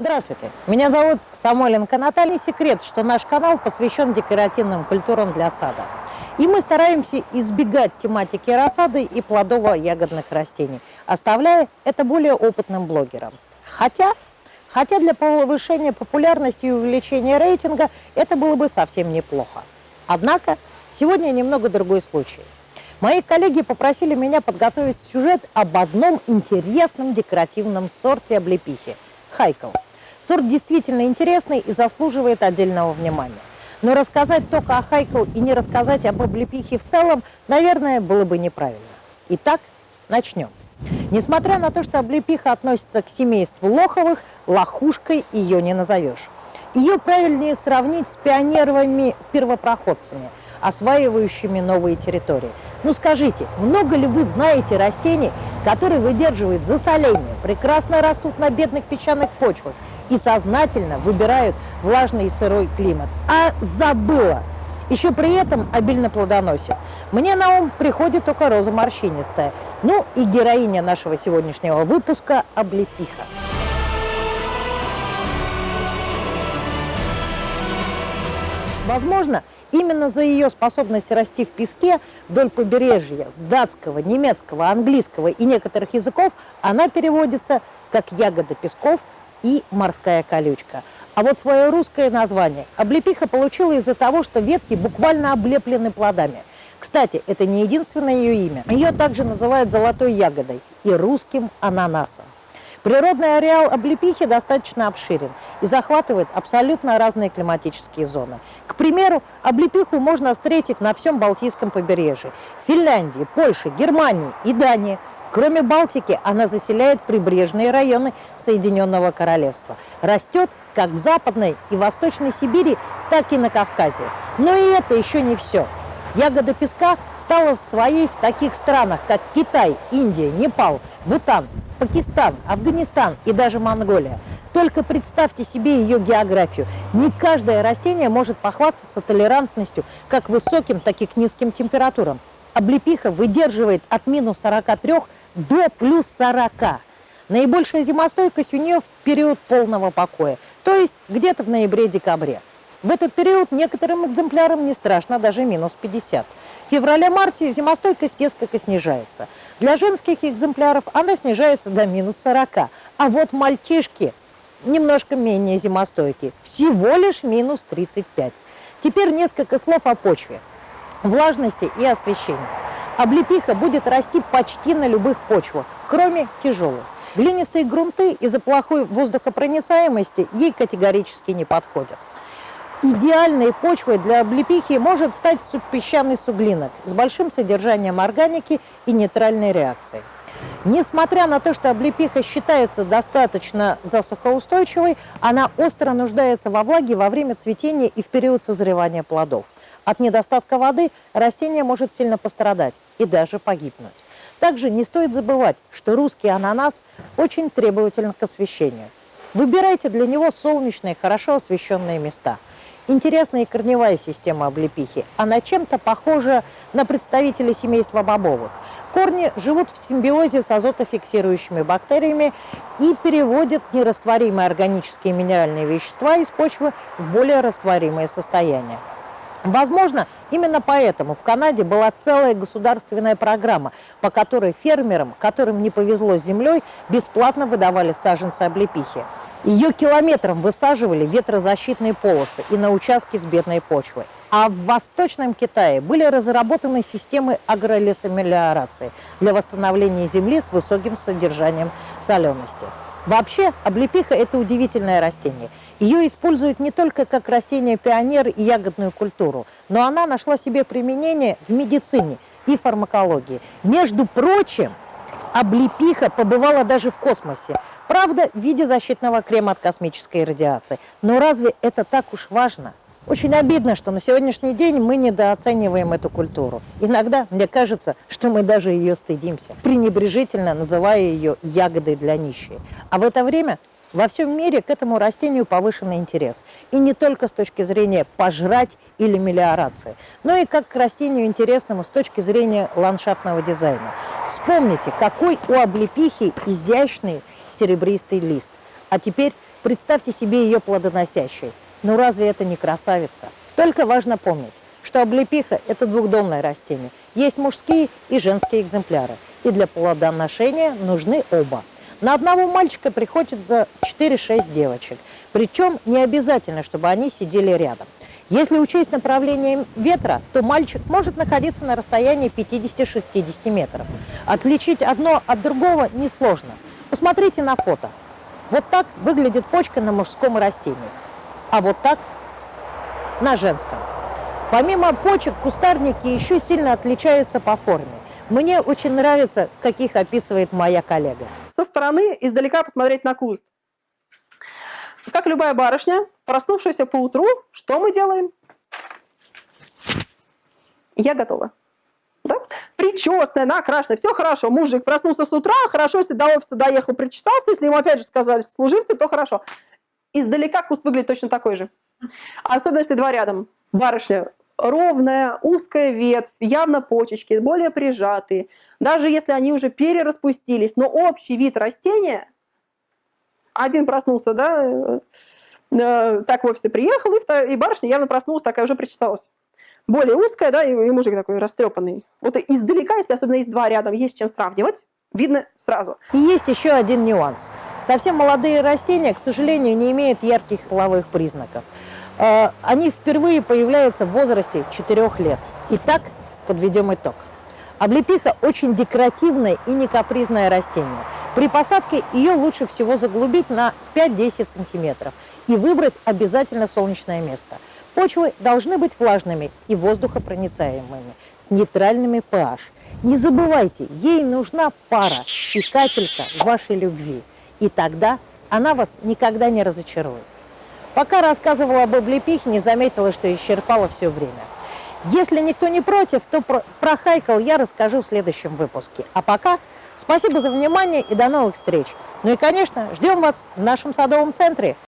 Здравствуйте, меня зовут Самойленко Наталья. Секрет, что наш канал посвящен декоративным культурам для сада. И мы стараемся избегать тематики рассады и плодово-ягодных растений, оставляя это более опытным блогерам. Хотя, хотя для повышения популярности и увеличения рейтинга это было бы совсем неплохо. Однако, сегодня немного другой случай. Мои коллеги попросили меня подготовить сюжет об одном интересном декоративном сорте облепихи – хайкл. Сорт действительно интересный и заслуживает отдельного внимания. Но рассказать только о хайкл и не рассказать об облепихе в целом, наверное, было бы неправильно. Итак, начнем. Несмотря на то, что облепиха относится к семейству лоховых, лохушкой ее не назовешь. Ее правильнее сравнить с пионеровыми-первопроходцами, осваивающими новые территории. Ну скажите, много ли вы знаете растений, которые выдерживают засоление, прекрасно растут на бедных песчаных почвах и сознательно выбирают влажный и сырой климат. А забыла. Еще при этом обильно плодоносит. Мне на ум приходит только роза морщинистая. Ну и героиня нашего сегодняшнего выпуска – облепиха. Возможно, именно за ее способность расти в песке вдоль побережья с датского, немецкого, английского и некоторых языков она переводится как ягода песков и морская колючка. А вот свое русское название облепиха получила из-за того, что ветки буквально облеплены плодами. Кстати, это не единственное ее имя. Ее также называют золотой ягодой и русским ананасом. Природный ареал облепихи достаточно обширен и захватывает абсолютно разные климатические зоны. К примеру, облепиху можно встретить на всем Балтийском побережье, Финляндии, Польше, Германии и Дании. Кроме Балтики, она заселяет прибрежные районы Соединенного Королевства. Растет как в Западной и Восточной Сибири, так и на Кавказе. Но и это еще не все. Ягода песка стала своей в таких странах, как Китай, Индия, Непал, Бутан, Пакистан, Афганистан и даже Монголия. Только представьте себе ее географию. Не каждое растение может похвастаться толерантностью как высоким, так и к низким температурам. Облепиха выдерживает от минус 43 до плюс 40. Наибольшая зимостойкость у нее в период полного покоя, то есть где-то в ноябре-декабре. В этот период некоторым экземплярам не страшно даже минус 50. В феврале-марте зимостойкость несколько снижается. Для женских экземпляров она снижается до минус 40. А вот мальчишки немножко менее зимостойкие, всего лишь минус 35. Теперь несколько слов о почве, влажности и освещении. Облепиха будет расти почти на любых почвах, кроме тяжелых. Глинистые грунты из-за плохой воздухопроницаемости ей категорически не подходят. Идеальной почвой для облепихи может стать субпесчаный суглинок с большим содержанием органики и нейтральной реакцией. Несмотря на то, что облепиха считается достаточно засухоустойчивой, она остро нуждается во влаге во время цветения и в период созревания плодов. От недостатка воды растение может сильно пострадать и даже погибнуть. Также не стоит забывать, что русский ананас очень требователен к освещению. Выбирайте для него солнечные, хорошо освещенные места. Интересная корневая система облепихи. Она чем-то похожа на представителей семейства бобовых. Корни живут в симбиозе с азотофиксирующими бактериями и переводят нерастворимые органические и минеральные вещества из почвы в более растворимое состояние. Возможно, именно поэтому в Канаде была целая государственная программа, по которой фермерам, которым не повезло с землей, бесплатно выдавали саженцы облепихи. Ее километром высаживали ветрозащитные полосы и на участке с бедной почвой. А в Восточном Китае были разработаны системы агролесомелиорации для восстановления земли с высоким содержанием солености. Вообще, облепиха – это удивительное растение. Ее используют не только как растение-пионер и ягодную культуру, но она нашла себе применение в медицине и фармакологии. Между прочим, облепиха побывала даже в космосе. Правда, в виде защитного крема от космической радиации. Но разве это так уж важно? Очень обидно, что на сегодняшний день мы недооцениваем эту культуру. Иногда мне кажется, что мы даже ее стыдимся, пренебрежительно называя ее ягодой для нищей. А в это время во всем мире к этому растению повышенный интерес. И не только с точки зрения пожрать или мелиорации, но и как к растению интересному с точки зрения ландшафтного дизайна. Вспомните, какой у облепихи изящный серебристый лист. А теперь Представьте себе ее плодоносящей. Ну разве это не красавица? Только важно помнить, что облепиха – это двухдомное растение. Есть мужские и женские экземпляры. И для плодоношения нужны оба. На одного мальчика приходится 4-6 девочек. Причем не обязательно, чтобы они сидели рядом. Если учесть направление ветра, то мальчик может находиться на расстоянии 50-60 метров. Отличить одно от другого несложно. Посмотрите на фото. Вот так выглядит почка на мужском растении, а вот так на женском. Помимо почек, кустарники еще сильно отличаются по форме. Мне очень нравится, как их описывает моя коллега. Со стороны издалека посмотреть на куст. Как любая барышня, проснувшаяся по утру, что мы делаем? Я готова. Да? Причесанная, накрашенная, все хорошо. Мужик проснулся с утра, хорошо, если до офиса доехал, причесался, если ему опять же сказали служивцы, то хорошо. Издалека куст выглядит точно такой же. Особенно если два рядом. Барышня ровная, узкая ветвь, явно почечки, более прижатые. Даже если они уже перераспустились, но общий вид растения, один проснулся, да, э, э, так в офисе приехал, и, барышня явно проснулась, такая уже причесалась. Более узкая, да, и, и мужик такой растрепанный. Вот издалека, если особенно есть два рядом, есть чем сравнивать, видно сразу. И есть еще один нюанс. Совсем молодые растения, к сожалению, не имеют ярких половых признаков. Э, они впервые появляются в возрасте 4 лет. Итак, подведем итог. Облепиха очень декоративное и не капризное растение. При посадке ее лучше всего заглубить на 5-10 сантиметров и выбрать обязательно солнечное место. Почвы должны быть влажными и воздухопроницаемыми, с нейтральными pH. Не забывайте, ей нужна пара и капелька вашей любви. И тогда она вас никогда не разочарует. Пока рассказывала об облепихе, заметила, что исчерпала все время. Если никто не против, то про, про хайкл я расскажу в следующем выпуске. А пока спасибо за внимание и до новых встреч. Ну и, конечно, ждем вас в нашем садовом центре.